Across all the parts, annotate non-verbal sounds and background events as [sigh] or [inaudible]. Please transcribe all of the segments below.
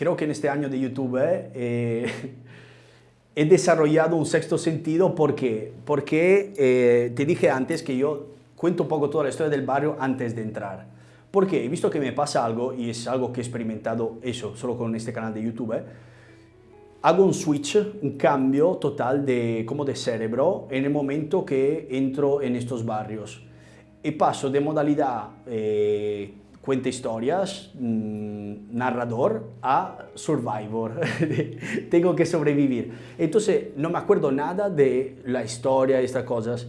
creo que en este año de YouTube eh, he desarrollado un sexto sentido porque, porque eh, te dije antes que yo cuento un poco toda la historia del barrio antes de entrar. Porque he visto que me pasa algo, y es algo que he experimentado eso, solo con este canal de YouTube, hago un switch, un cambio total de, como de cerebro en el momento que entro en estos barrios. Y paso de modalidad eh, cuenta historias, mmm, narrador, a survivor. [laughs] Tengo que sobrevivir. Entonces no me acuerdo nada de la historia, estas cosas.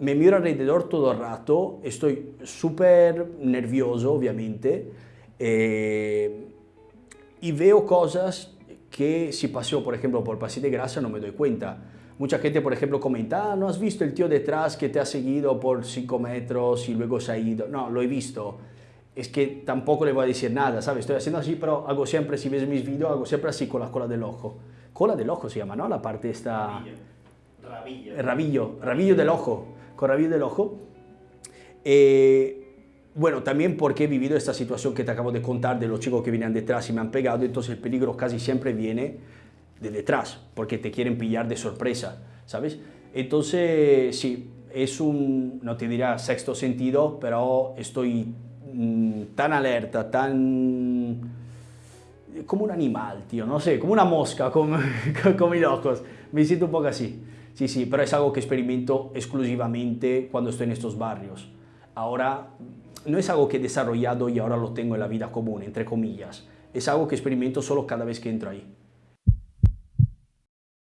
Me miro alrededor todo el rato, estoy súper nervioso, obviamente, eh, y veo cosas que si paseo, por ejemplo, por Paseo de Grasa no me doy cuenta. Mucha gente, por ejemplo, comenta, ah, ¿no has visto el tío detrás que te ha seguido por 5 metros y luego se ha ido? No, lo he visto es que tampoco le voy a decir nada, ¿sabes? Estoy haciendo así, pero hago siempre, si ves mis vídeos, hago siempre así con la cola del ojo. Cola del ojo se llama, ¿no? La parte esta... Rabillo. Rabillo, rabillo del ojo, con rabillo del ojo. Eh, bueno, también porque he vivido esta situación que te acabo de contar de los chicos que venían detrás y me han pegado, entonces el peligro casi siempre viene de detrás, porque te quieren pillar de sorpresa, ¿sabes? Entonces, sí, es un, no te dirá sexto sentido, pero estoy Mm, tan alerta, tan... como un animal, tío, no sé, como una mosca [laughs] con, con, mis ojos. Me siento un poco así. Sí, sí, pero es algo que experimento exclusivamente cuando estoy en estos barrios. Ahora, no es algo que he desarrollado y ahora lo tengo en la vida común, entre comillas. Es algo que experimento solo cada vez que entro ahí.